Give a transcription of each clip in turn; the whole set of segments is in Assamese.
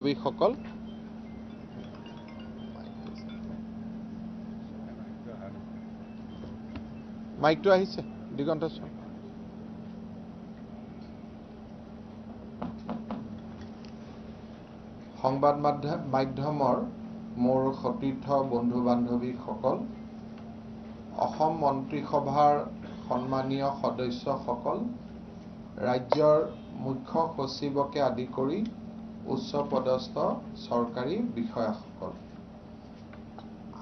সকল মাইকটো আহিছে দিগন্ত সংবাদ মাধ্যম মাধ্যমৰ মোৰ সতীৰ্থ বন্ধু বান্ধৱীসকল অসম মন্ত্ৰীসভাৰ সন্মানীয় সদস্যসকল ৰাজ্যৰ মুখ্য সচিবকে আদি কৰি উচ্চপদস্থ চৰকাৰী বিষয়াসকল।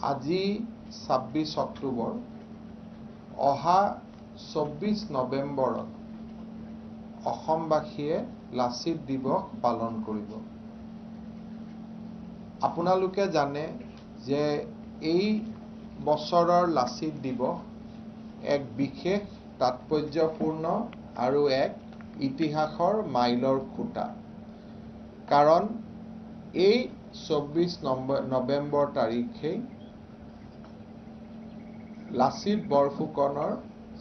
আজি ছাব্বিছ অক্টোবৰ। অহা চৌব্বিছ নৱেম্বৰত অসমবাসীয়ে লাচিত দিৱস পালন কৰিব। আপোনালোকে জানে যে এই বছৰৰ লাচিত দিৱস এক বিশেষ তাৎপৰ্যপূৰ্ণ আৰু এক ইতিহাসৰ মাইলৰ খুঁটা। কাৰণ এই চৌব্বিছ নৱেম্বৰ তাৰিখেই লাচিত বৰফুকনৰ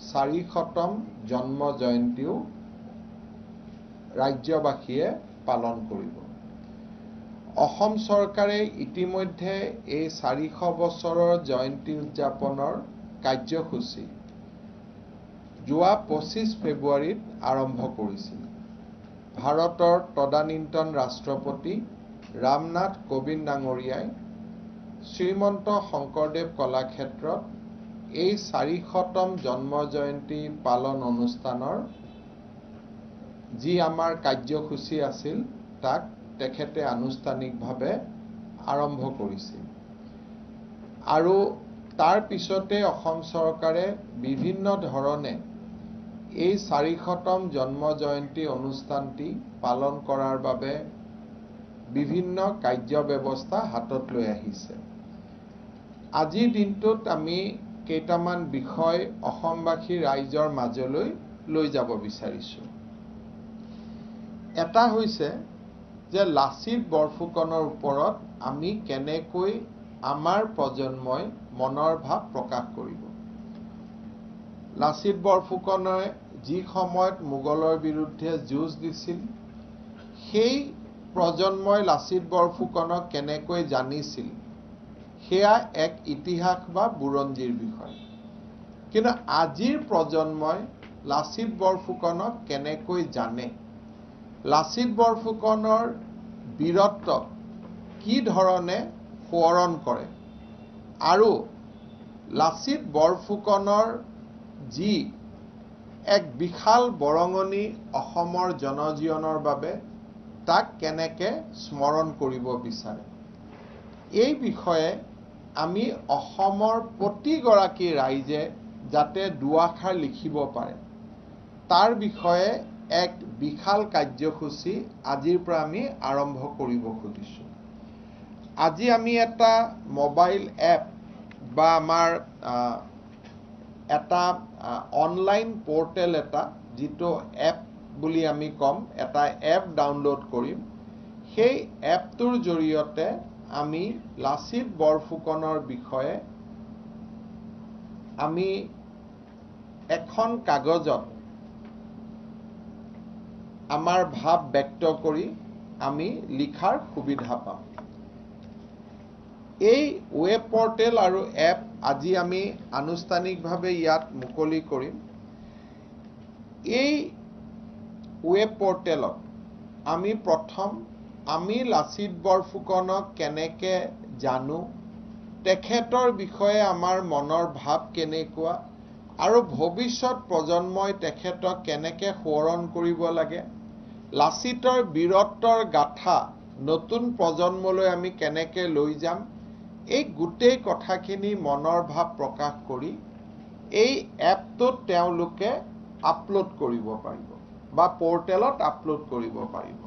চাৰিশতম জন্ম জয়ন্তীও ৰাজ্যবাসীয়ে পালন কৰিব। অসম চৰকাৰে ইতিমধ্যে এই চাৰিশ বছৰৰ জয়ন্তী উদযাপনৰ কাৰ্যসূচী যোৱা পঁচিছ ফেব্ৰুৱাৰীত আৰম্ভ কৰিছিল। ভাৰতৰ তদানীন্তন ৰাষ্ট্ৰপতি ৰামনাথ কোবিন্দ ডাঙৰীয়াই শ্ৰীমন্ত শংকৰদেৱ কলাক্ষেত্ৰত এই চাৰিশতম জন্ম জয়ন্তী পালন অনুষ্ঠানৰ যি আমাৰ কাৰ্যসূচী আছিল তাক তেখেতে আনুষ্ঠানিকভাৱে আৰম্ভ কৰিছিল। আৰু তাৰ পিছতে অসম চৰকাৰে বিভিন্ন ধৰণে এই চাৰিশতম জন্ম জয়ন্তী অনুষ্ঠানটি পালন কৰাৰ বাবে বিভিন্ন কাৰ্য ব্যৱস্থা হাতত লৈ আহিছে। আজিৰ দিনটোত আমি কেইটামান বিষয় অসমবাসী ৰাইজৰ মাজলৈ লৈ যাব বিচাৰিছোঁ। এটা হৈছে যে লাচিত বৰফুকনৰ ওপৰত আমি কেনেকৈ আমাৰ প্ৰজন্মই মনৰ ভাৱ প্ৰকাশ কৰিব। লাচিত বৰফুকনে যি সময়ত মোগলৰ বিৰুদ্ধে যুঁজ দিছিল সেই প্ৰজন্মই লাচিত বৰফুকনক কেনেকৈ জানিছিল? সেয়া এক ইতিহাস বা বুৰঞ্জীৰ বিষয়। কিন্তু আজিৰ প্ৰজন্মই লাচিত বৰফুকনক কেনেকৈ জানে? লাচিত বৰফুকনৰ বীৰত্বক কি ধৰণে সোঁৱৰণ কৰে? আৰু লাচিত বৰফুকনৰ যি এক বিশাল বৰঙণি অসমৰ জনজীৱনৰ বাবে তাক কেনেকৈ স্মৰণ কৰিব বিচাৰে। এই বিষয়ে আমি অসমৰ প্ৰতিগৰাকী ৰাইজে যাতে দুআষাৰ লিখিব পাৰে তাৰ বিষয়ে এক বিশাল কাৰ্যসূচী আজিৰ পৰা আমি আৰম্ভ কৰিব খুজিছোঁ। আজি আমি এটা মোবাইল এপ বা আমাৰ এটা অনলাইন পৰ্টেল এটা যিটো এপ বুলি আমি ক'ম এটা এপ ডাউনলোড কৰিম। সেই এপটোৰ জৰিয়তে আমি লাচিত বৰফুকনৰ বিষয়ে আমি এখন কাগজত আমাৰ ভাৱ ব্যক্ত কৰি আমি লিখাৰ সুবিধা পাম। এই ৱেব পৰ্টেল আৰু এপ আজি আমি আনুষ্ঠানিকভাৱে ইয়াত মুকলি কৰিম। এই ৱেব পৰ্টেলত আমি প্ৰথম আমি লাচিত বৰফুকনক কেনেকৈ জানো তেখেতৰ বিষয়ে আমাৰ মনৰ ভাৱ কেনেকুৱা আৰু ভৱিষ্যত প্ৰজন্মই তেখেতক কেনেকৈ সোঁৱৰণ কৰিব লাগে লাচিতৰ বীৰত্বৰ গাথা নতুন প্ৰজন্মলৈ আমি কেনেকৈ লৈ যাম এই গোটেই কথাখিনি মনৰ ভাৱ প্ৰকাশ কৰি এই এপটোত তেওঁলোকে আপলোড কৰিব পাৰিব বা পৰ্টেলত আপলোড কৰিব পাৰিব।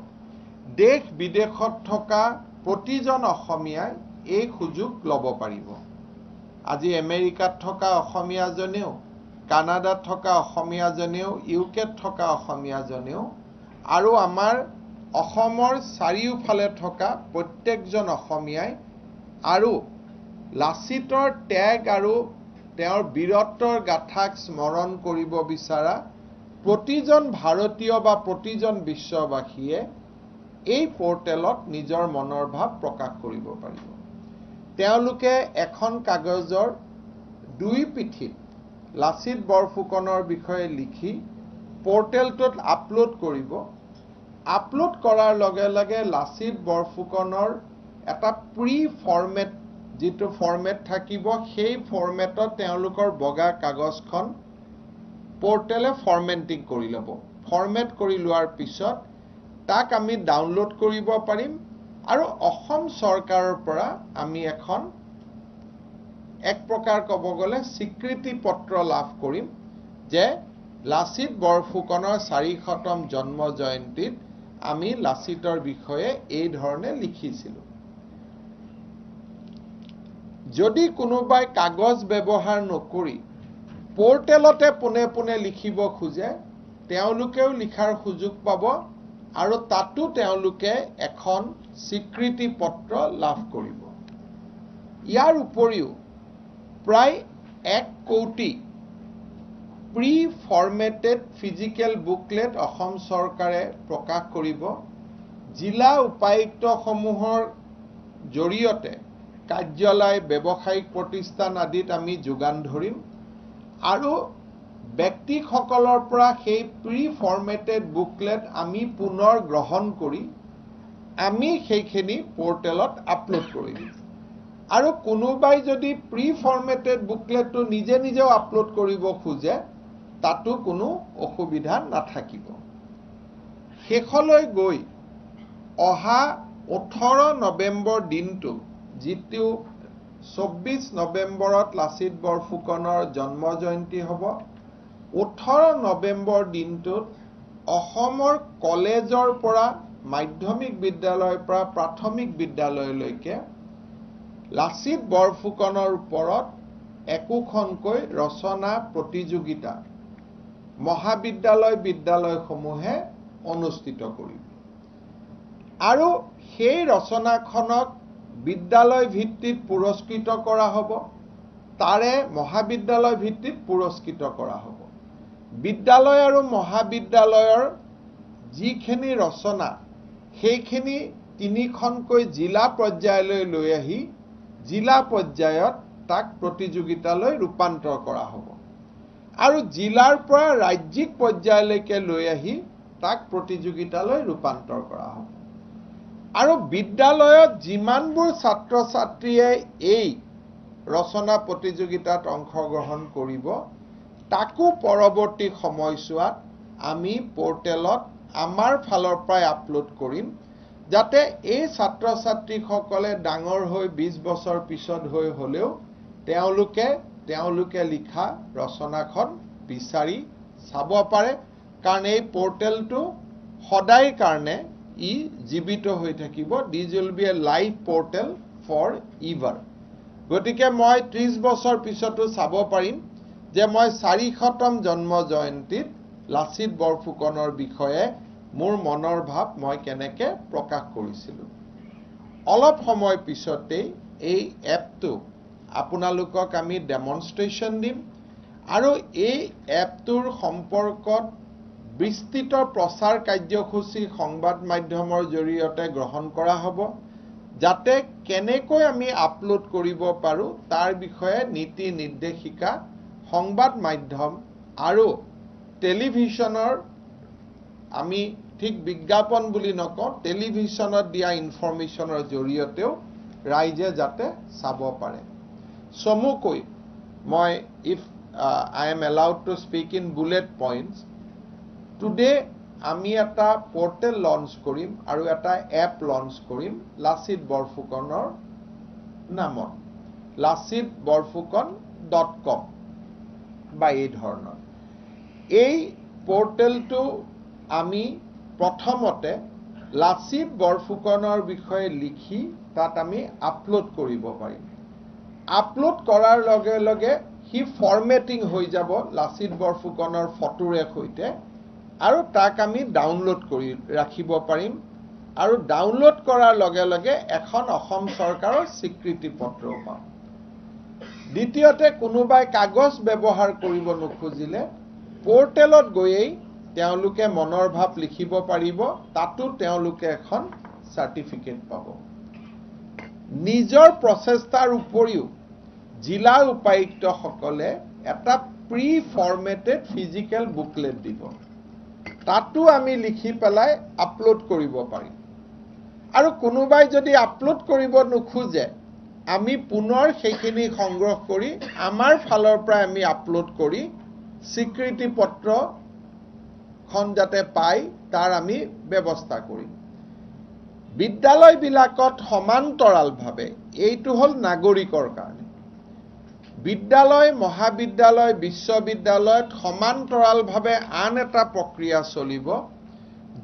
দেশ বিদেশত থকা প্ৰতিজন অসমীয়াই এই সুযোগ ল'ব পাৰিব। আজি আমেৰিকাত থকা অসমীয়াজনেও কানাডাত থকা অসমীয়াজনেও ইউকেত থকা অসমীয়াজনেও আৰু আমাৰ অসমৰ চাৰিওফালে থকা প্ৰত্যেকজন অসমীয়াই আৰু লাচিতৰ ত্যাগ আৰু তেওঁৰ বীৰত্বৰ গাথাক স্মৰণ কৰিব বিচৰা প্ৰতিজন ভাৰতীয় বা প্ৰতিজন বিশ্ববাসীয়ে এই পৰ্টেলত নিজৰ মনৰ ভাৱ প্ৰকাশ কৰিব পাৰিব। তেওঁলোকে এখন কাগজৰ দুই পিঠিত লাচিত বৰফুকনৰ বিষয়ে লিখি পৰ্টেলটোত আপলোড কৰিব। আপলোড কৰাৰ লগে লগে লাচিত বৰফুকনৰ এটা প্ৰি ফৰ্মেট যিটো ফৰ্মেট থাকিব সেই ফৰ্মেটত তেওঁলোকৰ বগা কাগজখন পৰ্টেলে ফৰ্মেটিং কৰি ল'ব। ফৰ্মেট কৰি লোৱাৰ পিছত তাক আমি ডাউনলোড কৰিব পাৰিম আৰু অসম চৰকাৰৰ পৰা আমি এখন এক প্ৰকাৰ ক'ব গ'লে স্বীকৃতি পত্ৰ লাভ কৰিম যে লাচিত বৰফুকনৰ চাৰিশতম জন্ম জয়ন্তীত আমি লাচিতৰ বিষয়ে এই ধৰণে লিখিছিলোঁ। যদি কোনোবাই কাগজ ব্যৱহাৰ নকৰি পৰ্টেলতে পোনে পোনে লিখিব খোজে তেওঁলোকেও লিখাৰ সুযোগ পাব আৰু তাতো তেওঁলোকে এখন স্বীকৃতি পত্ৰ লাভ কৰিব। ইয়াৰ উপৰিও প্ৰায় এক কৌটি pre formatted physical booklet Assam চৰকাৰে প্ৰকাশ কৰিব। জিলা উপায়ুক্তসমূহৰ জৰিয়তে কাৰ্যালয় ব্যৱসায়িক প্ৰতিষ্ঠান আদিত আমি যোগান ধৰিম। আৰু ব্যক্তিসকলৰ পৰা সেই প্ৰি ফৰ্মেটেড বুকলেট আমি পুনৰ গ্ৰহণ কৰি আমি সেইখিনি পৰ্টেলত আপলোড কৰি দিম। আৰু কোনোবাই যদি প্ৰি ফৰ্মেটেড বুকলেটটো নিজে নিজেও আপলোড কৰিব খোজে তাতো কোনো অসুবিধা নাথাকিব। শেষলৈ গৈ অহা ওঠৰ নৱেম্বৰ দিনটো যিটো চৌব্বিছ নৱেম্বৰত লাচিত বৰফুকনৰ জন্ম জয়ন্তী হ'ব। ওঠৰ নৱেম্বৰ দিনটোত অসমৰ কলেজৰ পৰা মাধ্যমিক বিদ্যালয়ৰ পৰা প্ৰাথমিক বিদ্যালয়লৈকে লাচিত বৰফুকনৰ ওপৰত একোখনকৈ ৰচনা প্ৰতিযোগিতা মহাবিদ্যালয় বিদ্যালয়সমূহে অনুষ্ঠিত কৰিব। আৰু সেই ৰচনাখনক বিদ্যালয় ভিত্তিত পুৰস্কৃত কৰা হ'ব তাৰে মহাবিদ্যালয় ভিত্তিত পুৰস্কৃত কৰা হ'ব। বিদ্যালয় আৰু মহাবিদ্যালয়ৰ যিখিনি ৰচনা সেইখিনি তিনিখনকৈ জিলা পৰ্যায়লৈ লৈ আহি জিলা পৰ্যায়ত তাক প্ৰতিযোগিতালৈ ৰূপান্তৰ কৰা হ'ব। আৰু জিলাৰ পৰা ৰাজ্যিক পৰ্যায়লৈকে লৈ আহি তাক প্ৰতিযোগিতালৈ ৰূপান্তৰ কৰা হ'ব। আৰু বিদ্যালয়ত যিমানবোৰ ছাত্ৰ ছাত্ৰীয়ে এই ৰচনা প্ৰতিযোগিতাত অংশগ্ৰহণ কৰিব তাকো পৰৱৰ্তী সময়ছোৱাত আমি পৰ্টেলত আমাৰ ফালৰ পৰাই আপলোড কৰিম যাতে এই ছাত্ৰ ছাত্ৰীসকলে ডাঙৰ হৈ বিছ বছৰ পিছত হৈ হ'লেও তেওঁলোকে তেওঁলোকে লিখা ৰচনাখন বিচাৰি চাব পাৰে। কাৰণ এই পৰ্টেলটো সদায় কাৰণে ই জীৱিত হৈ থাকিব। This will be a live portal for ever গতিকে মই ত্ৰিছ বছৰ পিছতো চাব পাৰিম যে মই চাৰিশতম জন্ম জয়ন্তীত লাচিত বৰফুকনৰ বিষয়ে মোৰ মনৰ ভাৱ মই কেনেকৈ প্ৰকাশ কৰিছিলোঁ। অলপ সময় পিছতেই এই এপটো আপোনালোকক আমি ডেমনষ্ট্ৰেশ্যন দিম আৰু এই এপটোৰ সম্পৰ্কত বিস্তৃত প্ৰচাৰ কাৰ্যসূচী সংবাদ মাধ্যমৰ জৰিয়তে গ্ৰহণ কৰা হ'ব যাতে কেনেকৈ আমি আপলোড কৰিব পাৰোঁ তাৰ বিষয়ে নীতি নিৰ্দেশিকা সংবাদ মাধ্যম আৰু টেলিভিশ্যনৰ আমি ঠিক বিজ্ঞাপন বুলি নকওঁ টেলিভিশ্যনত দিয়া ইনফৰ্মেশ্যনৰ জৰিয়তেও ৰাইজে যাতে চাব পাৰে। চমুকৈ মই if I am allowed to speak in bullet points today আমি এটা পৰ্টেল লঞ্চ কৰিম আৰু এটা এপ লঞ্চ কৰিম লাচিত বৰফুকনৰ নামত। লাচিত বৰফুকন ডট কম বা এই ধৰণৰ। এই পৰ্টেলটো আমি প্ৰথমতে লাচিত বৰফুকনৰ বিষয়ে লিখি তাত আমি আপলোড কৰিব পাৰিম। আপলোড কৰাৰ লগে লগে সি ফৰ্মেটিং হৈ যাব লাচিত বৰফুকনৰ ফটোৰে সৈতে। আৰু তাক আমি ডাউনলোড কৰি ৰাখিব পাৰিম। আৰু ডাউনলোড কৰাৰ লগে লগে এখন অসম চৰকাৰৰ স্বীকৃতি পত্ৰও পাম। দ্বিতীয়তে কোনোবাই কাগজ ব্যৱহাৰ কৰিব নোখোজিলে পৰ্টেলত গৈয়েই তেওঁলোকে মনৰ ভাৱ লিখিব পাৰিব তাতো তেওঁলোকে এখন চাৰ্টিফিকেট পাব। নিজৰ প্ৰচেষ্টাৰ উপৰিও জিলা উপায়ুক্তসকলে এটা প্ৰি ফৰ্মেটেড ফিজিকেল বুকলেট দিব। তাতো আমি লিখি পেলাই আপলোড কৰিব পাৰিম। আৰু কোনোবাই যদি আপলোড কৰিব নোখোজে আমি পুনৰ সেইখিনি সংগ্ৰহ কৰি আমাৰ ফালৰ পৰা আমি আপলোড কৰি স্বীকৃতি পত্ৰখন যাতে পায় তাৰ আমি ব্যৱস্থা কৰিম। বিদ্যালয়বিলাকত সমান্তৰালভাৱে এইটো হ'ল নাগৰিকৰ কাৰণে বিদ্যালয় মহাবিদ্যালয় বিশ্ববিদ্যালয়ত সমান্তৰালভাৱে আন এটা প্ৰক্ৰিয়া চলিব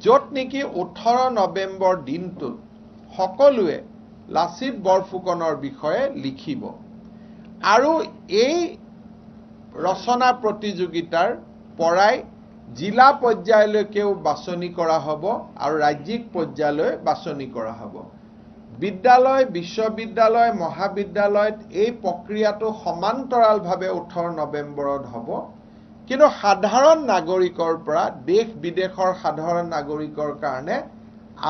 য'ত নেকি ওঠৰ নৱেম্বৰ দিনটোত সকলোৱে লাচিত বৰফুকনৰ বিষয়ে লিখিব। আৰু এই ৰচনা প্ৰতিযোগিতাৰ পৰাই জিলা পৰ্যায়লৈকেও বাছনি কৰা হ'ব আৰু ৰাজ্যিক পৰ্যায়লৈ বাছনি কৰা হ'ব। বিদ্যালয় বিশ্ববিদ্যালয় মহাবিদ্যালয়ত এই প্ৰক্ৰিয়াটো সমান্তৰালভাৱে ওঠৰ নৱেম্বৰত হ'ব। কিন্তু সাধাৰণ নাগৰিকৰ পৰা দেশ বিদেশৰ সাধাৰণ নাগৰিকৰ কাৰণে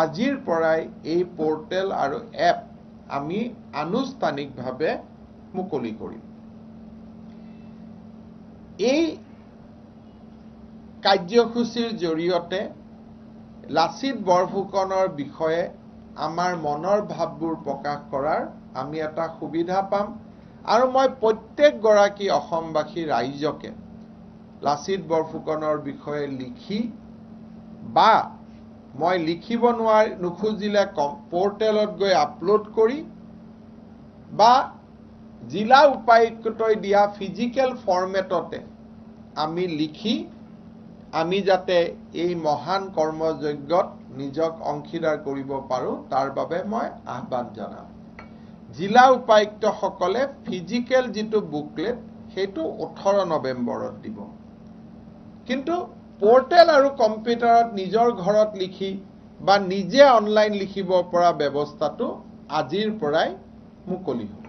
আজিৰ পৰাই এই পৰ্টেল আৰু এপ আমি আনুষ্ঠানিকভাৱে মুকলি কৰিম। এই কাৰ্যসূচীৰ জৰিয়তে লাচিত বৰফুকনৰ বিষয়ে আমাৰ মনৰ ভাৱবোৰ প্ৰকাশ কৰাৰ আমি এটা সুবিধা পাম। আৰু মই প্ৰত্যেকগৰাকী অসমবাসী ৰাইজকে লাচিত বৰফুকনৰ বিষয়ে লিখি বা মই লিখিব নোৱাৰি নোখোজিলে কম পৰ্টেলত গৈ আপলোড কৰি বা জিলা উপায়ুক্তই দিয়া ফিজিকেল ফৰ্মেটতে আমি লিখি আমি যাতে এই মহান কৰ্মযজ্ঞত নিজক অংশীদাৰ কৰিব পাৰোঁ তাৰ বাবে মই আহ্বান জনাম। জিলা উপায়ুক্তসকলে ফিজিকেল যিটো বুকলেট সেইটো ওঠৰ নৱেম্বৰত দিব। কিন্তু পৰ্টেল আৰু কম্পিউটাৰত নিজৰ ঘৰত লিখি বা নিজে অনলাইন লিখিব পৰা ব্যৱস্থাটো আজিৰ পৰাই মুকলি হ'ব।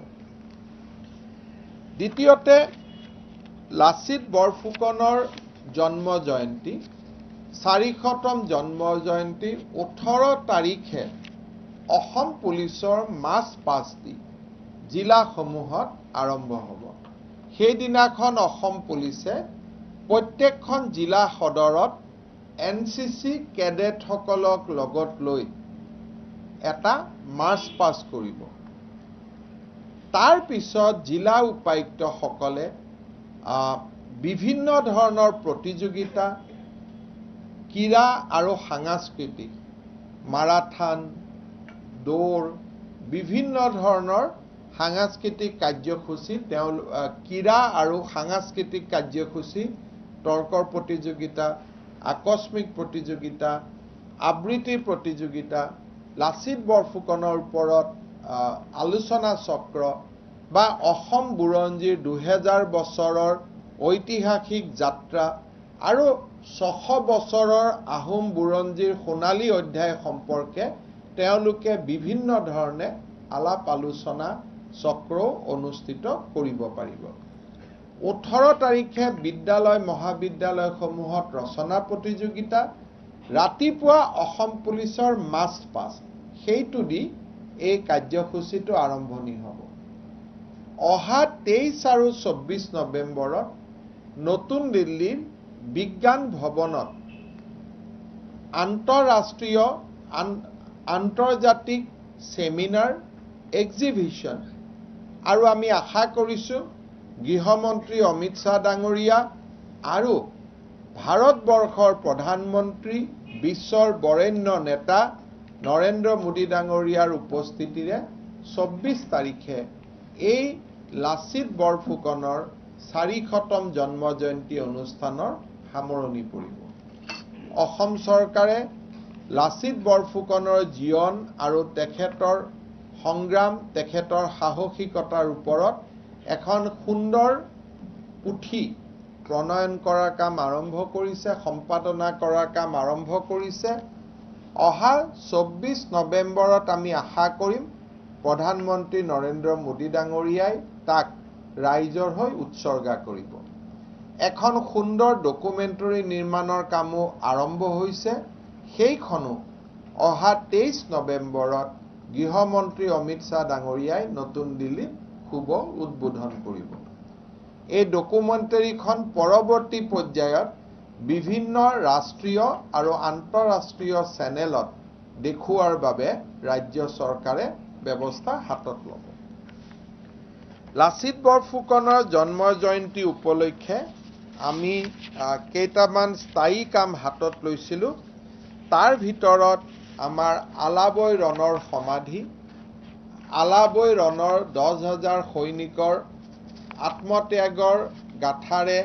দ্বিতীয়তে লাচিত বৰফুকনৰ জন্ম জয়ন্তী চাৰিশতম জন্ম জয়ন্তী ওঠৰ তাৰিখে অসম পুলিচৰ মাৰ্চ পাঁচটি জিলাসমূহত আৰম্ভ হ'ব। সেইদিনাখন অসম পুলিচে প্ৰত্যেকখন জিলা সদৰত এন চি চি কেডেটসকলক লগত লৈ এটা মাৰ্চ পাছ কৰিব। তাৰ পিছত জিলা উপায়ুক্তসকলে বিভিন্ন ধৰণৰ প্ৰতিযোগিতা ক্ৰীড়া আৰু সাংস্কৃতিক মাৰাথান দৌৰ বিভিন্ন ধৰণৰ সাংস্কৃতিক কাৰ্যসূচী তেওঁ ক্ৰীড়া আৰু সাংস্কৃতিক কাৰ্যসূচী তৰ্কৰ প্ৰতিযোগিতা আকস্মিক প্ৰতিযোগিতা আবৃত্তিৰ প্ৰতিযোগিতা লাচিত বৰফুকনৰ ওপৰত আলোচনা চক্ৰ বা অসম বুৰঞ্জীৰ দুহেজাৰ বছৰৰ ঐতিহাসিক যাত্ৰা আৰু ছশ বছৰৰ আহোম বুৰঞ্জীৰ সোণালী অধ্যায় সম্পৰ্কে তেওঁলোকে বিভিন্ন ধৰণে আলাপ আলোচনা চক্ৰও অনুষ্ঠিত কৰিব পাৰিব। ওঠৰ তাৰিখে বিদ্যালয় মহাবিদ্যালয়সমূহত ৰচনা প্ৰতিযোগিতা ৰাতিপুৱা অসম পুলিচৰ মাষ্ট পাছ সেইটো দি এই কাৰ্যসূচীটো আৰম্ভণি হ'ব। অহা তেইছ আৰু চৌব্বিছ নৱেম্বৰত নতুন দিল্লীৰ বিজ্ঞান ভৱনত আন্তঃৰাষ্ট্ৰীয় আন্তৰ্জাতিক ছেমিনাৰ এক্সিবিশ্যন আৰু আমি আশা কৰিছোঁ গৃহমন্ত্ৰী অমিত শ্বাহ ডাঙৰীয়া আৰু ভাৰতবৰ্ষৰ প্ৰধানমন্ত্ৰী বিশ্বৰ বৰেণ্য নেতা নৰেন্দ্ৰ মোদী ডাঙৰীয়াৰ উপস্থিতিৰে চৌব্বিছ তাৰিখে এই লাচিত বৰফুকনৰ চাৰিশতম জন্ম জয়ন্তী অনুষ্ঠানৰ সামৰণি পৰিব। অসম চৰকাৰে লাচিত বৰফুকনৰ জীৱন আৰু তেখেতৰ সংগ্ৰাম তেখেতৰ সাহসিকতাৰ ওপৰত এখন সুন্দৰ পুথি প্ৰণয়ন কৰাৰ কাম আৰম্ভ কৰিছে সম্পাদনা কৰাৰ কাম আৰম্ভ কৰিছে। অহা চৌব্বিছ নৱেম্বৰত আমি আশা কৰিম প্ৰধানমন্ত্ৰী নৰেন্দ্ৰ মোদী ডাঙৰীয়াই তাক ৰাইজৰ হৈ উৎসৰ্গা কৰিব। এখন সুন্দৰ ডকুমেণ্টৰী নিৰ্মাণৰ কামো আৰম্ভ হৈছে। সেইখনো অহা তেইছ নৱেম্বৰত গৃহমন্ত্ৰী অমিত শ্বাহ ডাঙৰীয়াই নতুন দিল্লীত শুভ উদ্বোধন কৰিব। এই ডকুমেণ্টেৰীখন পৰৱৰ্তী পৰ্যায়ত বিভিন্ন ৰাষ্ট্ৰীয় আৰু আন্তঃৰাষ্ট্ৰীয় চেনেলত দেখুওৱাৰ বাবে ৰাজ্য চৰকাৰে ব্যৱস্থা হাতত ল'ব। লাচিত বৰফুকনৰ জন্ম জয়ন্তী উপলক্ষে আমি কেইটামান স্থায়ী কাম হাতত লৈছিলোঁ। তাৰ ভিতৰত আমাৰ আলাবৈ ৰণৰ সমাধি আলাবৈ ৰণৰ দহ হাজাৰ সৈনিকৰ আত্মত্যাগৰ গাথাৰে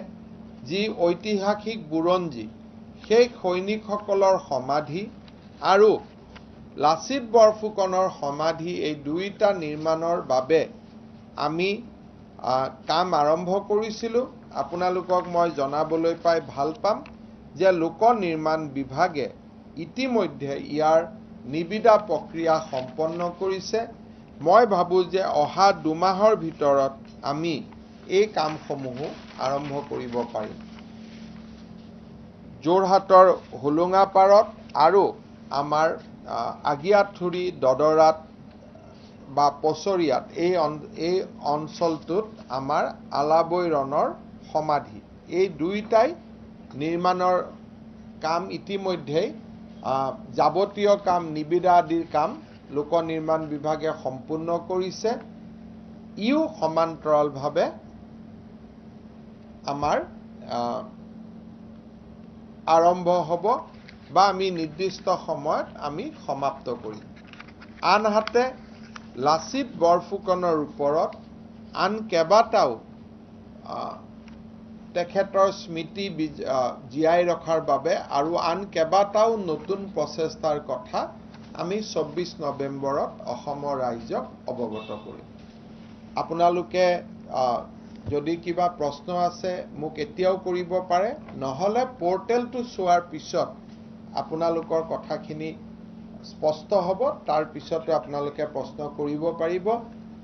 যি ঐতিহাসিক বুৰঞ্জী সেই সৈনিকসকলৰ সমাধি আৰু লাচিত বৰফুকনৰ সমাধি এই দুয়োটা নিৰ্মাণৰ বাবে আমি কাম আৰম্ভ কৰিছিলোঁ। আপোনালোকক মই জনাবলৈ পাই ভাল পাম যে লোক নিৰ্মাণ বিভাগে ইতিমধ্যে ইয়াৰ নিবিদা প্ৰক্ৰিয়া সম্পন্ন কৰিছে। মই ভাবোঁ যে অহা দুমাহৰ ভিতৰত আমি এই কামসমূহো আৰম্ভ কৰিব পাৰিম। যোৰহাটৰ হোলোঙাপাৰত আৰু আমাৰ আগিয়াঠুৰি দদৰাত বা পচৰিয়াত এই অঞ্চলটোত আমাৰ আলাবৈ ৰণৰ সমাধি। এই দুয়োটাই নিৰ্মাণৰ কাম ইতিমধ্যেই যাৱতীয় কাম নিবিদা আদিৰ কাম লোক নিৰ্মাণ বিভাগে সম্পূৰ্ণ কৰিছে। ইও সমান্তৰালভাৱে আমাৰ আৰম্ভ হ'ব বা আমি নিৰ্দিষ্ট সময়ত আমি সমাপ্ত কৰিম। আনহাতে লাচিত বৰফুকনৰ ওপৰত আন কেইবাটাও তেখেতৰ স্মৃতি জীয়াই ৰখাৰ বাবে আৰু আন কেইবাটাও নতুন প্ৰচেষ্টাৰ কথা আমি চৌব্বিছ নৱেম্বৰত অসমৰ ৰাইজক অৱগত কৰিম। আপোনালোকে যদি কিবা প্ৰশ্ন আছে মোক এতিয়াও কৰিব পাৰে। নহ'লে পৰ্টেলটো চোৱাৰ পিছত আপোনালোকৰ কথাখিনি স্পষ্ট হ'ব। তাৰ পিছতো আপোনালোকে প্ৰশ্ন কৰিব পাৰিব।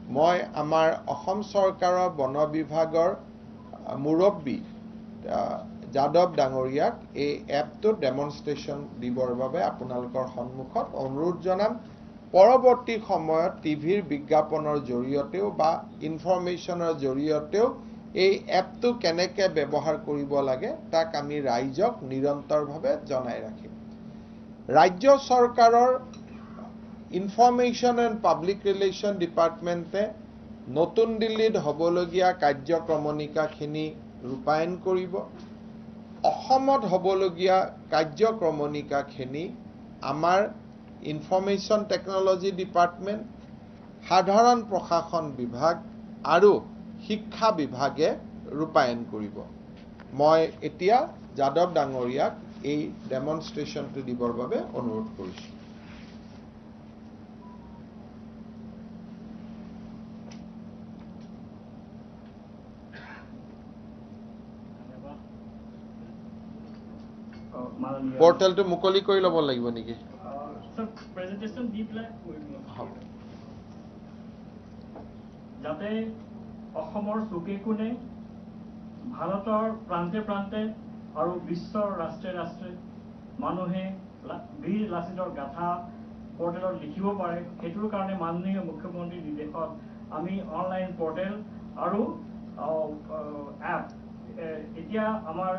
মই আমাৰ অসম চৰকাৰৰ বন বিভাগৰ মুৰব্বী যাদৱ ডাঙৰীয়াক এই এপটোত ডেমনষ্ট্ৰেশ্যন দিবৰ বাবে আপোনালোকৰ সন্মুখত অনুৰোধ জনাম। পৰৱৰ্তী সময়ত টিভিৰ বিজ্ঞাপনৰ জৰিয়তেও বা ইনফৰ্মেশ্যনৰ জৰিয়তেও এই এপটো কেনেকৈ ব্যৱহাৰ কৰিব লাগে তাক আমি ৰাইজক নিৰন্তৰভাৱে জনাই ৰাখিম। ৰাজ্য চৰকাৰৰ ইনফৰ্মেশ্যন এণ্ড পাব্লিক ৰিলেশ্যন ডিপাৰ্টমেণ্টে নতুন দিল্লীত হ'বলগীয়া কাৰ্যক্ৰমণিকাখিনি ৰূপায়ণ কৰিব। অসমত হ'বলগীয়া কাৰ্যক্ৰমণিকাখিনি আমাৰ ইনফৰ্মেশ্যন টেকন'লজি ডিপাৰ্টমেণ্ট সাধাৰণ প্ৰশাসন বিভাগ আৰু শিক্ষা বিভাগে ৰূপায়ণ কৰিব। মই এতিয়া যাদৱ ডাঙৰীয়াক এই ডেমনষ্ট্ৰেশ্যনটো দিবৰ বাবে অনুৰোধ কৰিছোঁ। পৰ্টেলটো মুকলি কৰি ল'ব লাগিব নেকি? যাতে অসমৰ চুকে কোণে ভাৰতৰ প্ৰান্তে প্ৰান্তে আৰু বিশ্বৰ ৰাষ্ট্ৰে ৰাষ্ট্ৰে মানুহে বীৰ লাচিতৰ গাথা পৰ্টেলত লিখিব পাৰে। সেইটোৰ কাৰণে মাননীয় মুখ্যমন্ত্ৰীৰ নিৰ্দেশত আমি অনলাইন পৰ্টেল আৰু এপ এতিয়া আমাৰ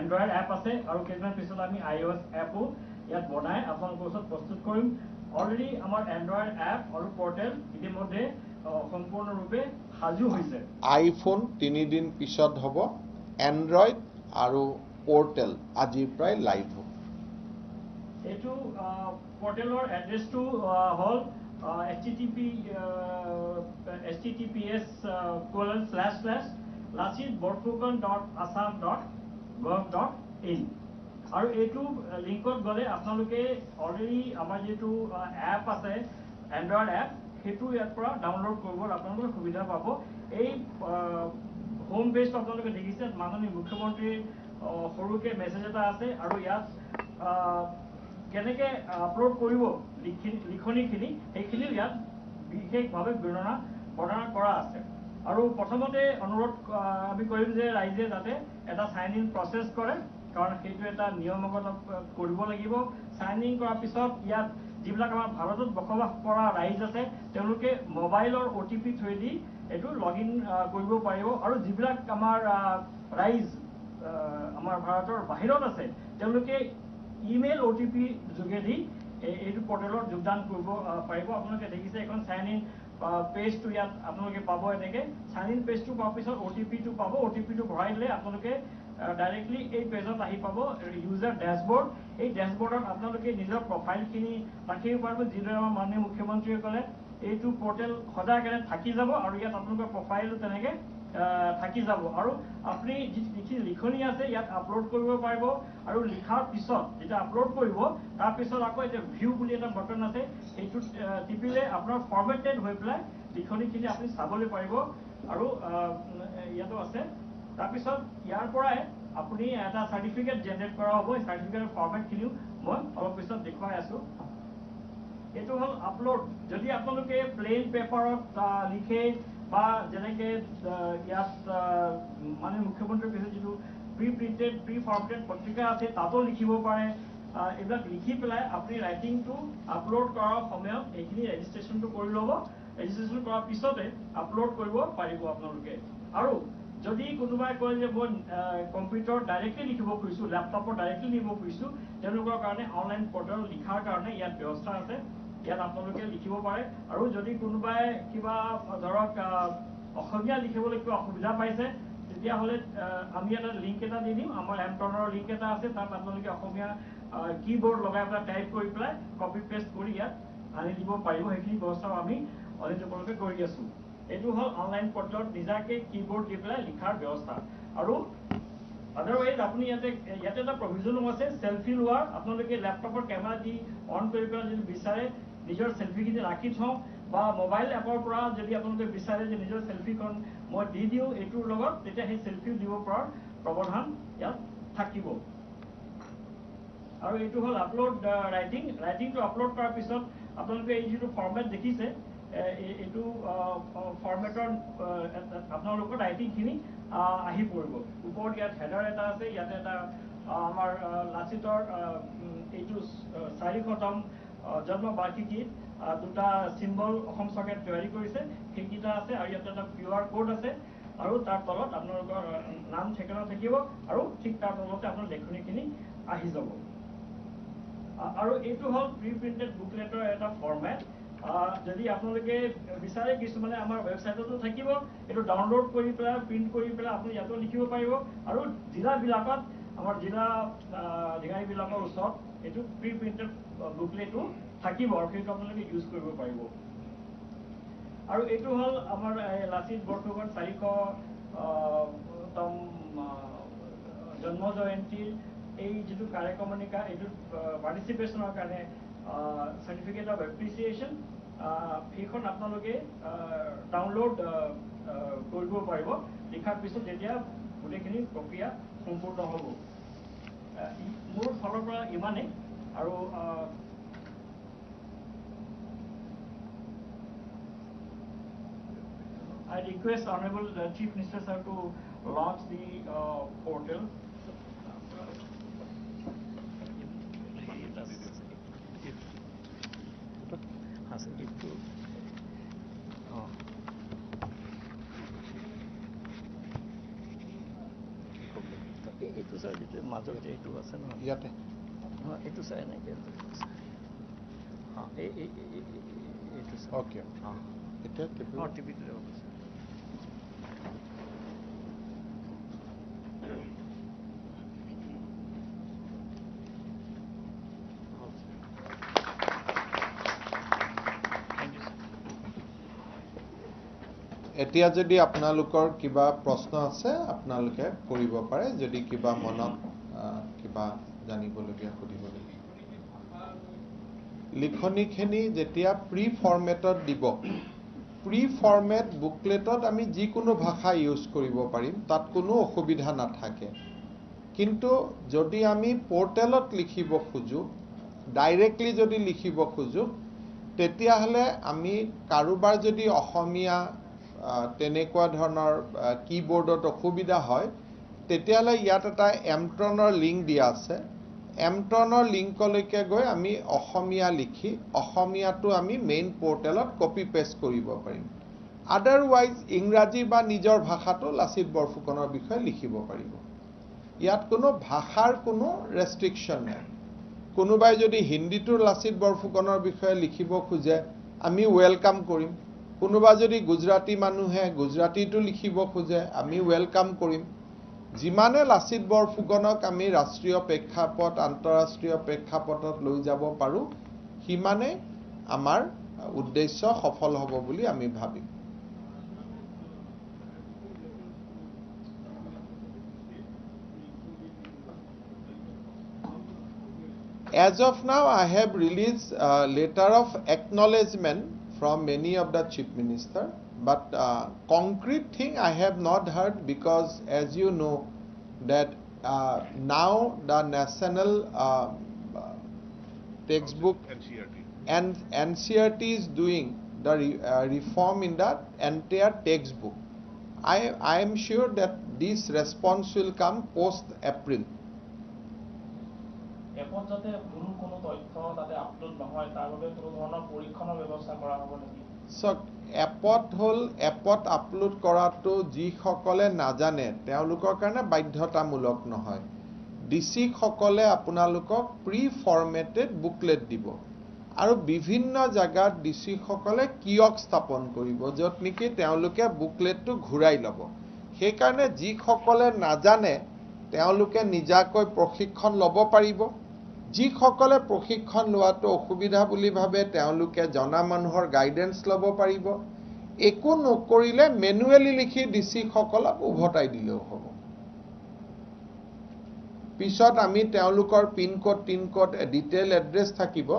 এণ্ড্ৰইড এপ আছে আৰু কেইদিনমান পিছত আমি আই অ' এছ এপো ইয়াত বনাই আপোনালোকৰ ওচৰত প্ৰস্তুত কৰিম। অলৰেডি আমাৰ এণ্ড্ৰইড এপ আৰু পৰ্টেল ইতিমধ্যে সম্পূৰ্ণৰূপে সাজু হৈছে। আইফোন তিনিদিন পিছত হ'ব এণ্ড্ৰইড আৰু পৰ্টেল আজিৰ পৰাই লাইভ হ'ব। এইটো পৰ্টেলৰ এড্ৰেছটো হ'ল H T T P H T T P S colon gov dot in আৰু এইটো লিংকত গ'লে আপোনালোকে অলৰেডি আমাৰ যিটো এপ আছে এণ্ড্ৰইড এপ সেইটো ইয়াৰ পৰা ডাউনলোড কৰিবলৈ আপোনালোকে সুবিধা পাব। এই হোম পেজটো আপোনালোকে দেখিছে মাননীয় মুখ্যমন্ত্ৰীৰ সৰুকৈ মেছেজ এটা আছে আৰু ইয়াত কেনেকৈ আপলোড কৰিব লিখনিখিনি সেইখিনিও ইয়াত বিশেষভাৱে বৰ্ণনা বৰ্ণনা কৰা আছে। আৰু প্ৰথমতে অনুৰোধ আমি কৰিম যে ৰাইজে যাতে এটা চাইন ইন প্ৰচেছ কৰে কাৰণ সেইটো এটা নিয়মগত কৰিব লাগিব। চাইন ইন কৰাৰ পিছত ইয়াত যিবিলাক আমাৰ ভাৰতত বসবাস কৰা ৰাইজ আছে তেওঁলোকে মোবাইলৰ অ' টি পি থ্ৰুৱেদি এইটো লগ ইন কৰিব পাৰিব। আৰু যিবিলাক আমাৰ ৰাইজ আমাৰ ভাৰতৰ বাহিৰত আছে তেওঁলোকে ইমেইল অ' টি পি যোগেদি এই- এইটো পৰ্টেলত যোগদান কৰিব পাৰিব। আপোনালোকে দেখিছে এখন চাইন ইন পেজটো ইয়াত আপোনালোকে পাব এনেকে। চাইন ইন পেজটো পোৱাৰ পিছত অ' টি পিটো পাব। অ' টি পিটো ভৰাই দিলে আপোনালোকে ডাইৰেক্টলি এই পেজত আহি পাব ইউজাৰ ডেছবৰ্ড এই ডেছবৰ্ডত আপোনালোকে নিজৰ প্ৰফাইলখিনি ৰাখিব পাৰিব যিদৰে আমাৰ মাননীয় মুখ্যমন্ত্ৰীয়ে ক'লে। এইটো পৰ্টেল সদায় কাৰণে থাকি যাব আৰু ইয়াত আপোনালোকৰ প্ৰফাইলো তেনেকে থাকি যাব। আৰু আপুনি যিখিনি লিখনি আছে ইয়াত আপলোড কৰিব পাৰিব। আৰু লিখাৰ পিছত যেতিয়া আপলোড কৰিব তাৰপিছত আকৌ এতিয়া ভিউ বুলি এটা বটন আছে সেইটোত আহ, টিপিলে আপোনাৰ ফৰ্মেটেড হৈ পেলাই লিখনিখিনি আপুনি চাবলৈ পাৰিব। আৰু ইয়াতো আছে। তাৰপিছত ইয়াৰ পৰাই আপুনি এটা চাৰ্টিফিকেট জেনেৰেট কৰা হ'ব। এই চাৰ্টিফিকেটৰ ফৰ্মেটখিনিও মই অলপ পিছত দেখুৱাই আছোঁ। এইটো হ'ল আপলোড যদি আপোনালোকে প্লেইন পেপাৰত লিখে বা যেনেকে ইয়াত মানে মুখ্যমন্ত্ৰীৰ পিছত যিটো প্ৰি প্ৰিণ্টেড প্ৰি ফৰ্মেটেড পত্ৰিকা আছে তাতো লিখিব আহ, এইবিলাক লিখি পেলাই আপুনি ৰাইটিংটো আপলোড কৰাৰ সময়ত এইখিনি ৰেজিষ্ট্ৰেশ্যনটো কৰি ল'ব। ৰেজিষ্ট্ৰেশ্যন কৰাৰ পিছতে আপলোড কৰিব পাৰিব আপোনালোকে। আৰু যদি কোনোবাই কয় যে মই কম্পিউটাৰত ডাইৰেক্টলি লিখিব খুজিছোঁ লেপটপত ডাইৰেক্টলি লিখিব খুজিছোঁ তেওঁলোকৰ কাৰণে অনলাইন পৰ্টেল লিখাৰ কাৰণে ইয়াত ব্যৱস্থা আছে। ইয়াত আপোনালোকে লিখিব পাৰে। আৰু যদি কোনোবাই কিবা ধৰক অসমীয়া লিখিবলৈ কিবা অসুবিধা পাইছে তেতিয়াহ'লে আমি এটা লিংক এটা দি দিম। আমাৰ এমটনৰ লিংক এটা আছে তাত আপোনালোকে অসমীয়া কি বৰ্ড লগাই পেলাই টাইপ কৰি পেলাই কপি পেষ্ট কৰি ইয়াত আনি দিব পাৰিব। সেইখিনি ব্যৱস্থাও আমি অলৰেডি তেওঁলোকে কৰি আছোঁ। এইটো হ'ল অনলাইন পৰ্টেলত নিজাকে কি বৰ্ড দি পেলাই লিখাৰ ব্যৱস্থা। আৰু আদাৰৱাইজ আপুনি ইয়াতে ইয়াতে এটা প্ৰভিজনো আছে চেলফি লোৱাৰ আপোনালোকে লেপটপৰ কেমেৰা দি অন কৰি পেলাই যদি বিচাৰে নিজৰ চেলফিখিনি ৰাখি থওঁ বা মোবাইল এপৰ পৰা যদি আপোনালোকে বিচাৰে যে নিজৰ চেলফিখন মই দি দিওঁ এইটোৰ লগত তেতিয়া সেই চেলফিও দিব পৰাৰ প্ৰৱধান ইয়াত থাকিব। আৰু এইটো হ'ল আপলোড ৰাইটিং ৰাইটিংটো আপলোড কৰাৰ পিছত আপোনালোকে এই যিটো ফৰ্মেট দেখিছে এইটো ফৰ্মেটৰ আপোনালোকৰ ৰাইটিংখিনি আহ, পৰিব। ওপৰত ইয়াত হেডাৰ এটা আছে ইয়াতে এটা আমাৰ লাচিতৰ এইটো চ- চাৰিশতম আহ, জন্ম বাৰ্ষিকীত আহ, দুটা চিম্বল অসম চৰকাৰে তৈয়াৰী কৰিছে সেইকেইটা আছে আৰু ইয়াতে এটা কিউ আৰ কোড আছে আৰু তাৰ তলত আপোনালোকৰ নাম ঠিকনা থাকিব আৰু ঠিক তাৰ তলতে আপোনাৰ লেখনিখিনি আহি যাব। আৰু এইটো হ'ল প্ৰি প্ৰিণ্টেড বুকলেটৰ এটা ফৰ্মেট যদি আপোনালোকে বিচাৰে কিছুমানে আমাৰ ৱেবছাইটতো থাকিব এইটো ডাউনলোড কৰি পেলাই প্ৰিণ্ট কৰি পেলাই আপুনি ইয়াতো লিখিব পাৰিব। আৰু জিলাবিলাকত আমাৰ জিলা অধিকাৰীবিলাকৰ ওচৰত এইটো প্ৰি প্ৰিণ্টেড বুকলেটো থাকিব আৰু সেইটো আপোনালোকে ইউজ কৰিব পাৰিব। আৰু এইটো হ'ল আমাৰ লাচিত বৰফুকন চাৰিশ আহ, তম আহ, জন্ম জয়ন্তীৰ এই যিটো কাৰ্যক্ৰমণিকা এইটোত পাৰ্টিচিপেশ্যনৰ কাৰণে চাৰ্টিফিকেট অফ এপ্ৰিচিয়েশ্যন সেইখন আপোনালোকে ডাউনলোড কৰিব পাৰিব। লিখাৰ পিছত যেতিয়া গোটেইখিনি প্ৰক্ৰিয়া সম্পূৰ্ণ হ'ব। মোৰ ফালৰ পৰা ইমানেই আৰু আহ, I request Honorable uh, Chief Minister sir to launch the uh, portal. আছে কিন্তু অঁ এই- Sir যিটো মাজত যে এইটো আছে নহয় ইয়াতে নহয় এইটো চাই এনেকৈ অঁ এই এই এই- এই- এই- এইটো চাই অ'কে অঁ এতিয়া টিপিব। অঁ টিভিটো যাব কৈছে থেংক ইউ এতিয়া যদি আপোনালোকৰ কিবা প্ৰশ্ন আছে আপোনালোকে কৰিব পাৰে। যদি কিবা মনত আহ, কিবা জানিবলগীয়া সুধিবলগীয়া। লিখনিখিনি যেতিয়া প্ৰি ফৰ্মেটত দিব প্ৰি ফৰ্মেট বুকলেটত আমি যিকোনো ভাষা ইউজ কৰিব পাৰিম তাত কোনো অসুবিধা নাথাকে। কিন্তু যদি আমি পৰ্টেলত লিখিব খোজোঁ ডাইৰেক্টলি যদি লিখিব খোজোঁ তেতিয়াহ'লে আমি কাৰোবাৰ যদি অসমীয়া তেনেকুৱা ধৰণৰ কি বৰ্ডত অসুবিধা হয় তেতিয়াহ'লে ইয়াত এটা এমট্ৰনৰ লিংক দিয়া আছে। এমট্ৰনৰ লিংকলৈকে গৈ আমি অসমীয়া লিখি অসমীয়াটো আমি মেইন পৰ্টেলত কপি পেষ্ট কৰিব পাৰিম। আদাৰৱাইজ ইংৰাজী বা নিজৰ ভাষাটো লাচিত বৰফুকনৰ বিষয়ে লিখিব পাৰিব। ইয়াত কোনো ভাষাৰ কোনো ৰেষ্ট্ৰিকশ্যন নাই। কোনোবাই যদি হিন্দীটো লাচিত বৰফুকনৰ বিষয়ে লিখিব খোজে আমি ৱেলকাম কৰিম। কোনোবা যদি গুজৰাটী মানুহে গুজৰাটীটো লিখিব খোজে আমি ৱেলকাম কৰিম। যিমানে লাচিত বৰফুকনক আমি ৰাষ্ট্ৰীয় প্ৰেক্ষাপট আন্তঃৰাষ্ট্ৰীয় প্ৰেক্ষাপটত লৈ যাব পাৰোঁ সিমানে আমাৰ উদ্দেশ্য সফল হ'ব বুলি আমি ভাবিম। As of now I have release letter of acknowledgement from many of the chief minister but uh, concrete thing I have not heard because, as you know, that uh, now the national uh, uh, textbook NCRT. and NCRT is doing the re, uh, reform in the entire textbook. I, I am sure that this response will come post April. এপত যাতে ভুল কোনো তথ্য তাতে আপলোড নহয় তাৰ বাবে কোনো ধৰণৰ পৰীক্ষণৰ ব্যৱস্থা কৰা হ'ব নেকি চাওক এপত হ'ল এপত আপলোড কৰাটো যিসকলে নাজানে তেওঁলোকৰ কাৰণে বাধ্যতামূলক নহয়। ডি চিসকলে আপোনালোকক প্ৰি ফৰ্মেটেড বুকলেট দিব। আৰু বিভিন্ন জেগাত ডি চিসকলে কিয়ক স্থাপন কৰিব য'ত নেকি তেওঁলোকে বুকলেটটো ঘূৰাই ল'ব। সেইকাৰণে যিসকলে নাজানে তেওঁলোকে নিজাকৈ প্ৰশিক্ষণ ল'ব পাৰিব। যিসকলে প্ৰশিক্ষণ লোৱাটো অসুবিধা বুলি ভাবে তেওঁলোকে জনা মানুহৰ গাইডেঞ্চ ল'ব পাৰিব। একো নকৰিলে মেনুৱেলি লিখি ডি চিসকলক উভতাই দিলেও হ'ব। পিছত আমি তেওঁলোকৰ পিনক'ড টিনক'ড ডিটেইল এড্ৰেছ থাকিব।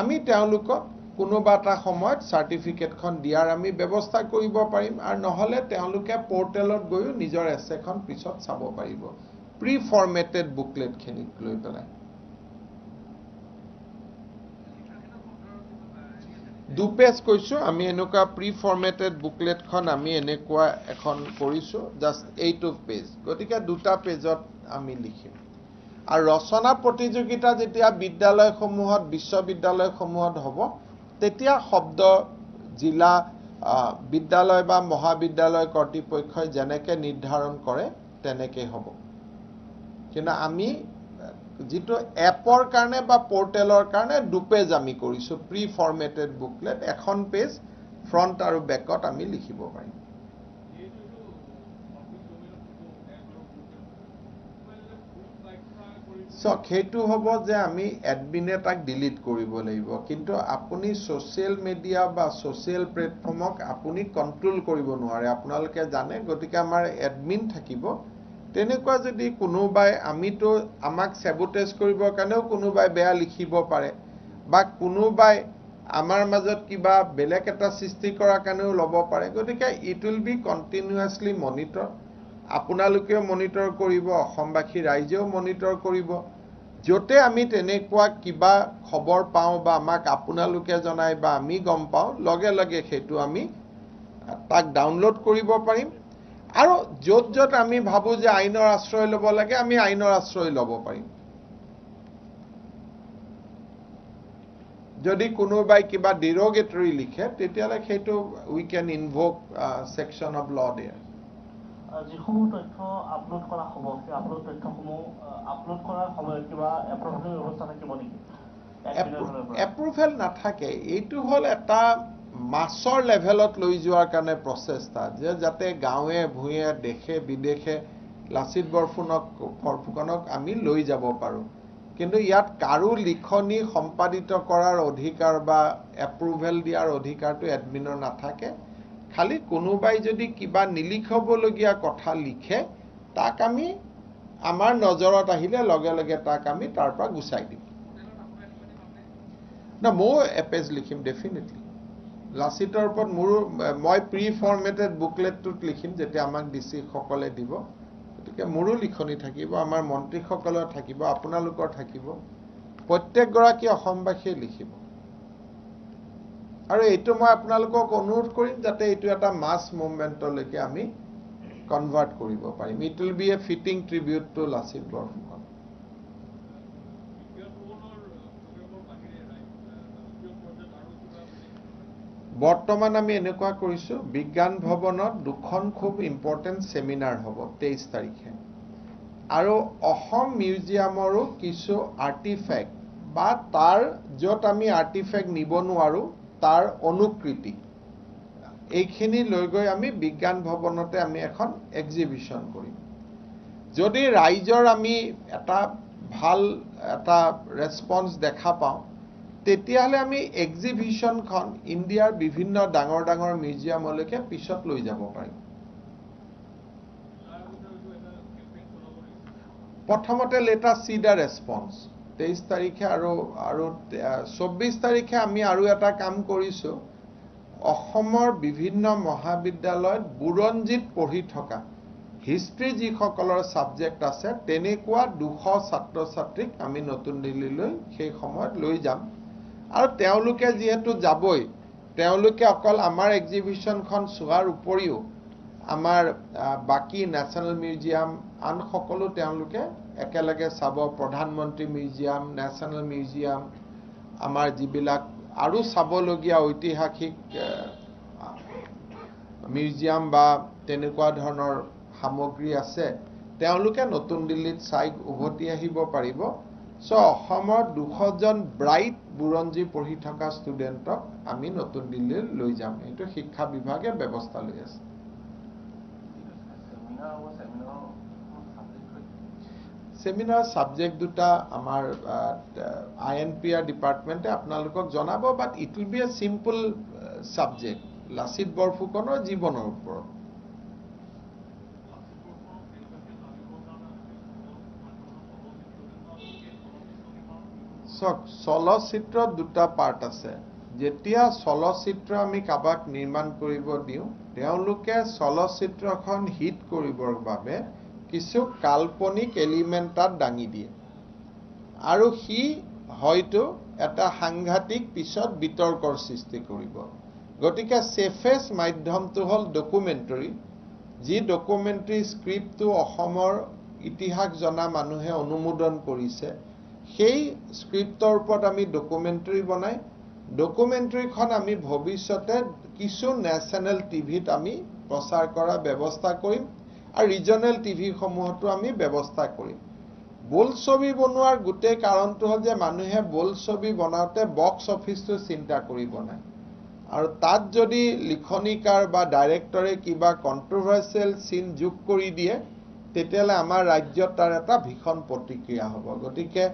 আমি তেওঁলোকক কোনোবা এটা সময়ত চাৰ্টিফিকেটখন দিয়াৰ আমি ব্যৱস্থা কৰিব পাৰিম আৰু নহ'লে তেওঁলোকে পৰ্টেলত গৈও নিজৰ এছেখন পিছত চাব পাৰিব। প্ৰি ফৰ্মেটেড বুকলেটখিনিক লৈ পেলাই। দুপেজ কৈছোঁ আমি এনেকুৱা প্ৰি ফৰ্মেটেড বুকলেটখন আমি এনেকুৱা এখন কৰিছোঁ জাষ্ট এইটো পেজ গতিকে দুটা পেজত আমি লিখিম। আৰু ৰচনা প্ৰতিযোগিতা যেতিয়া বিদ্যালয়সমূহত বিশ্ববিদ্যালয়সমূহত হ'ব তেতিয়া শব্দ জিলা বিদ্যালয় বা মহাবিদ্যালয় কৰ্তৃপক্ষই যেনেকৈ নিৰ্ধাৰণ কৰে তেনেকৈ হ'ব। কিন্তু আমি যিটো এপৰ কাৰণে বা পৰ্টেলৰ কাৰণে দুপেজ আমি কৰিছোঁ প্ৰি ফৰ্মেটেড বুকলেট এখন পেজ ফ্ৰণ্ট আৰু বেকত আমি লিখিব পাৰিম। চাওক সেইটো হ'ব যে আমি এডমিনে তাক ডিলিট কৰিব লাগিব। কিন্তু আপুনি ছ'চিয়েল মিডিয়া বা ছ'চিয়েল প্লেটফৰ্মক আপুনি কণ্ট্ৰল কৰিব নোৱাৰে। আপোনালোকে জানে গতিকে আমাৰ এডমিন থাকিব। তেনেকুৱা যদি কোনোবাই আমিতো আমাক চেবোটেজ কৰিবৰ কাৰণেও কোনোবাই বেয়া লিখিব পাৰে বা কোনোবাই আমাৰ মাজত কিবা বেলেগ এটা সৃষ্টি কৰাৰ কাৰণেও ল'ব পাৰে গতিকে it will be continuously monitor আপোনালোকেও মনিটৰ কৰিব অসমবাসী ৰাইজেও মনিটৰ কৰিব য'তে আমি তেনেকুৱা কিবা খবৰ পাওঁ বা আমাক আপোনালোকে জনাই বা আমি গম পাওঁ লগে লগে সেইটো আমি তাক ডাউনলোড কৰিব পাৰিম। আৰু য'ত য'ত আমি ভাবোঁ যে আইনৰ আশ্ৰয় ল'ব লাগে আমি আইনৰ আশ্ৰয় ল'ব পাৰিম। যদি কোনোবাই কিবা ডিৰগেটৰী লিখে তেতিয়াহ'লে সেইটো we can invoke section of law there ah, যিসমূহ তথ্য আপলোড কৰা হ'ব সেই আপলোড তথ্যসমূহ আপলোড কৰাৰ সময়ত কিবা এপ্ৰভেলৰ ব্যৱস্থা থাকিব নেকি? এডমিনৰ ফালৰ পৰা? এপ্ৰুভেল নাথাকে। এইটো হ'ল এটা মাছৰ লেভেলত লৈ যোৱাৰ কাৰণে প্ৰচেষ্টা যে যাতে গাঁৱে ভূঞে দেশে বিদেশে লাচিত বৰফুনক বৰফুকনক আমি লৈ যাব পাৰোঁ। কিন্তু ইয়াত কাৰো লিখনি সম্পাদিত কৰাৰ অধিকাৰ বা এপ্ৰুভেল দিয়াৰ অধিকাৰটো এডমিনৰ নাথাকে। খালি কোনোবাই যদি কিবা নিলিখিবলগীয়া কথা লিখে তাক আমি আমাৰ নজৰত আহিলে লগে লগে তাক আমি তাৰ পৰা গুচাই দিম। না ময়ো এপেজ লিখিম ডেফিনেটলি লাচিতৰ ওপৰত মোৰো মই প্ৰি ফৰ্মেটেড বুকলেটটোত লিখিম যেতিয়া আমাক ডি চিসকলে দিব। গতিকে মোৰো লিখনি থাকিব আমাৰ মন্ত্ৰীসকলৰ থাকিব আপোনালোকৰ থাকিব। প্ৰত্যেকগৰাকী অসমবাসীয়ে লিখিব। আৰু এইটো মই আপোনালোকক অনুৰোধ কৰিম যাতে এইটো এটা মাছ মুভমেণ্টলৈকে আমি কনভাৰ্ট কৰিব পাৰিম। It will be a fitting tribute to Lachit Borphukan বৰ্তমান আমি এনেকুৱা কৰিছোঁ বিজ্ঞান ভৱনত দুখন খুব ইম্পৰ্টেণ্ট ছেমিনাৰ হ'ব তেইছ তাৰিখে। আৰু অসম মিউজিয়ামৰো কিছু আৰ্টিফেক্ট বা তাৰ য'ত আমি আৰ্টিফেক্ট নিব নোৱাৰোঁ তাৰ অনুকৃতি। এইখিনি লৈ গৈ আমি বিজ্ঞান ভৱনতে আমি এখন এক্সিবিশ্যন কৰিম। যদি ৰাইজৰ আমি এটা ভাল এটা ৰেচপন্স দেখা পাওঁ তেতিয়াহ'লে আমি এক্সিবিশ্যনখন ইণ্ডিয়াৰ বিভিন্ন ডাঙৰ ডাঙৰ মিউজিয়ামলৈকে পিছত লৈ যাব পাৰিম। প্ৰথমতে লেটা চি দ্য ৰেচপন্স তেইছ তাৰিখে আৰু আৰু চৌব্বিছ তাৰিখে আমি আৰু এটা কাম কৰিছোঁ। অসমৰ বিভিন্ন মহাবিদ্যালয়ত বুৰঞ্জীত পঢ়ি থকা হিষ্ট্ৰী যিসকলৰ ছাবজেক্ট আছে তেনেকুৱা দুশ ছাত্ৰ ছাত্ৰীক আমি নতুন দিল্লীলৈ সেই সময়ত লৈ যাম। আৰু তেওঁলোকে যিহেতু যাবই তেওঁলোকে অকল আমাৰ এক্সিবিশ্যনখন চোৱাৰ উপৰিও আমাৰ বাকী নেশ্যনেল মিউজিয়াম আন সকলো তেওঁলোকে একেলগে চাব। প্ৰধানমন্ত্ৰী মিউজিয়াম নেশ্যনেল মিউজিয়াম আমাৰ যিবিলাক আৰু চাবলগীয়া ঐতিহাসিক মিউজিয়াম বা তেনেকুৱা ধৰণৰ সামগ্ৰী আছে তেওঁলোকে নতুন দিল্লীত চাই উভতি আহিব পাৰিব। অসমৰ দুশজন ব্ৰাইট বুৰঞ্জী পঢ়ি থকা ষ্টুডেণ্টক আমি নতুন দিল্লীলৈ লৈ যাম। এইটো শিক্ষা বিভাগে ব্যৱস্থা লৈ আছে। ছেমিনাৰ ছাবজেক্ট দুটা আমাৰ আই এন পি আৰ ডিপাৰ্টমেণ্টে আপোনালোকক জনাব but it will be a simple subject Lachit বৰফুকনৰ জীৱনৰ ওপৰত। চাওক চলচ্চিত্ৰত দুটা পাৰ্ট আছে। যেতিয়া চলচ্চিত্ৰ আমি কাৰোবাক নিৰ্মাণ কৰিব দিওঁ তেওঁলোকে চলচ্চিত্ৰখন হিট কৰিবৰ বাবে কিছু কাল্পনিক এলিমেণ্ট তাত দাঙি দিয়ে। আৰু সি হয়তো এটা সাংঘাতিক পিছত বিতৰ্কৰ সৃষ্টি কৰিব। গতিকে ছেফেষ্ট মাধ্যমটো হ'ল ডকুমেণ্টৰী যি ডকুমেণ্টৰী স্ক্ৰিপ্টটো অসমৰ ইতিহাস জনা মানুহে অনুমোদন কৰিছে। সেই স্ক্ৰিপ্টৰ ওপৰত আমি ডকুমেণ্টৰী বনাই ডকুমেণ্টৰীখন আমি ভৱিষ্যতে কিছু নেশ্যনেল টিভিত আমি প্ৰচাৰ কৰাৰ ব্যৱস্থা কৰিম আৰু ৰিজনেল টিভিসমূহতো আমি ব্যৱস্থা কৰিম। বোলছবি বনোৱাৰ গোটেই কাৰণটো হ'ল যে মানুহে বোলছবি বনাওঁতে বক্স অফিচটো চিন্তা কৰি বনায় আৰু তাত যদি লিখনিকাৰ বা ডাইৰেক্টৰে কিবা কণ্ট্ৰভাৰ্চিয়েল চিন যোগ কৰি দিয়ে তেতিয়াহ'লে আমাৰ ৰাজ্যত তাৰ এটা ভীষণ প্ৰতিক্ৰিয়া হ'ব। গতিকে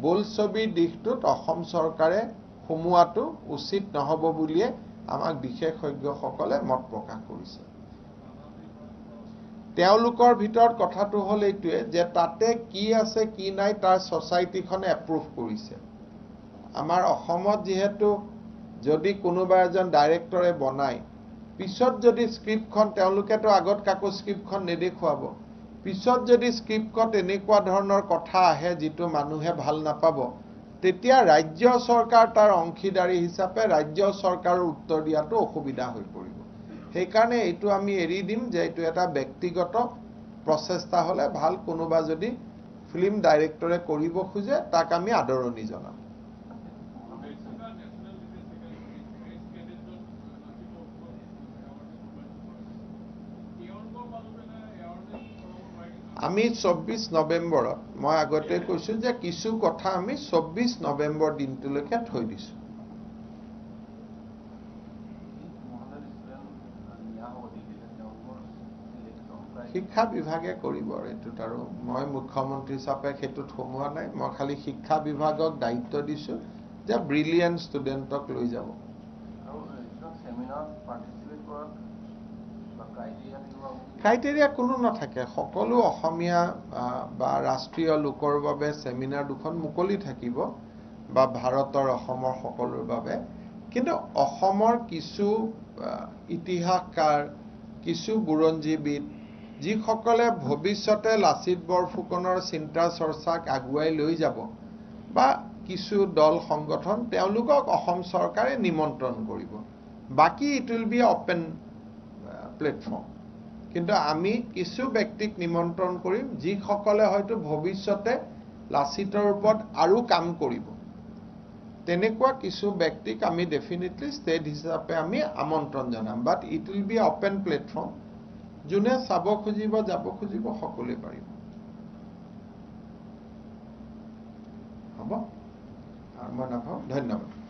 বোলছবিৰ দিশটোত অসম চৰকাৰে সোমোৱাটো উচিত নহ'ব বুলিয়ে আমাক বিশেষজ্ঞসকলে মত প্ৰকাশ কৰিছে। তেওঁলোকৰ ভিতৰত কথাটো হ'ল এইটোৱে যে তাতে কি আছে কি নাই তাৰ ছ'চাইটিখনে এপ্ৰুভ কৰিছে। আমাৰ অসমত যিহেতু যদি কোনোবা এজন ডাইৰেক্টৰে বনায় পিছত যদি স্ক্ৰিপ্টখন তেওঁলোকেতো আগত কাকো স্ক্ৰিপ্টখন নেদেখুৱাব। পিছত যদি স্ক্ৰিপ্টত এনেকুৱা ধৰণৰ কথা আহে যিটো মানুহে ভাল নাপাব। তেতিয়া ৰাজ্য চৰকাৰ তাৰ অংশীদাৰী হিচাপে ৰাজ্য চৰকাৰৰ উত্তৰ দিয়াটো অসুবিধা হৈ পৰিব। সেইকাৰণে এইটো আমি এৰি দিম যে এইটো এটা ব্যক্তিগত প্ৰচেষ্টা হ'লে ভাল। কোনোবা যদি ফিল্ম ডাইৰেক্টৰে কৰিব খোজে তাক আমি আদৰণি জনাম। আমি চৌব্বিছ নৱেম্বৰত মই আগতে কৈছোঁ যে কিছু কথা আমি চৌব্বিছ নৱেম্বৰ দিনটোলৈকে থৈ দিছোঁ। শিক্ষা বিভাগে কৰিব এইটোত আৰু মই মুখ্যমন্ত্ৰী হিচাপে সেইটোত সোমোৱা নাই মই খালি শিক্ষা বিভাগক দায়িত্ব দিছোঁ যে ব্ৰিলিয়েণ্ট ষ্টুডেণ্টক লৈ যাব। ক্ৰাইটেৰিয়া কোনো নাথাকে। সকলো অসমীয়া বা ৰাষ্ট্ৰীয় লোকৰ বাবে ছেমিনাৰ দুখন মুকলি থাকিব বা ভাৰতৰ অসমৰ সকলোৰ বাবে। কিন্তু অসমৰ কিছু ইতিহাসকাৰ কিছু বুৰঞ্জীবিদ যিসকলে ভৱিষ্যতে লাচিত বৰফুকনৰ চিন্তা চৰ্চাক আগুৱাই লৈ যাব বা কিছু দল সংগঠন তেওঁলোকক অসম চৰকাৰে নিমন্ত্ৰণ কৰিব। বাকী it will be open platform. কিন্তু আমি কিছু ব্যক্তিক নিমন্ত্ৰণ কৰিম যিসকলে হয়তো ভৱিষ্যতে লাচিতৰ ওপৰত আৰু কাম কৰিব। তেনেকুৱা কিছু ব্যক্তিক আমি ডেফিনেটলি ষ্টেট হিচাপে আমি আমন্ত্ৰণ জনাম। But it will be open platform যোনে চাব খুজিব যাব খুজিব সকলোৱে পাৰিব। হ'ব? মই নাভাবোঁ ধন্যবাদ।